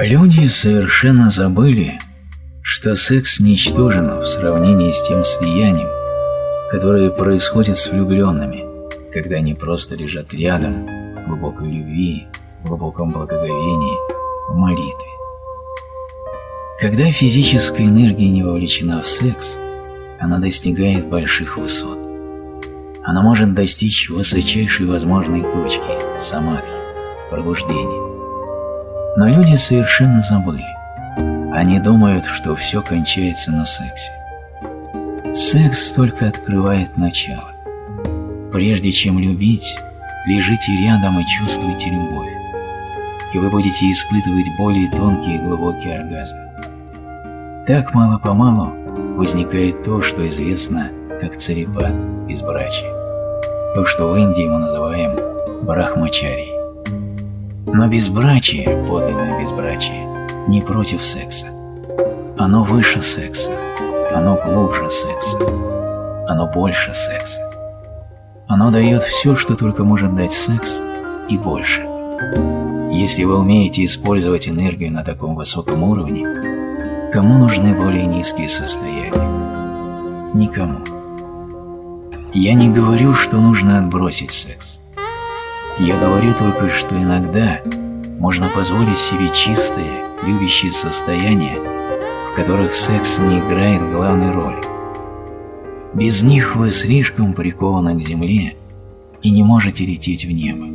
Люди совершенно забыли, что секс ничтожен в сравнении с тем слиянием, которое происходит с влюбленными, когда они просто лежат рядом в глубокой любви, в глубоком благоговении, в молитве. Когда физическая энергия не вовлечена в секс, она достигает больших высот. Она может достичь высочайшей возможной точки – самадхи, пробуждения. Но люди совершенно забыли. Они думают, что все кончается на сексе. Секс только открывает начало. Прежде чем любить, лежите рядом и чувствуйте любовь, и вы будете испытывать более тонкий и глубокий оргазм. Так мало-помалу возникает то, что известно как царипат, безбрачие. То, что в Индии мы называем брахмачарией. Но безбрачие, подлинное безбрачие, не против секса. Оно выше секса, оно глубже секса, оно больше секса. Оно дает все, что только может дать секс, и больше. Если вы умеете использовать энергию на таком высоком уровне, кому нужны более низкие состояния? Никому. Я не говорю, что нужно отбросить секс. Я говорю только, что иногда можно позволить себе чистые, любящие состояния, в которых секс не играет главной роли. Без них вы слишком прикованы к земле и не можете лететь в небо.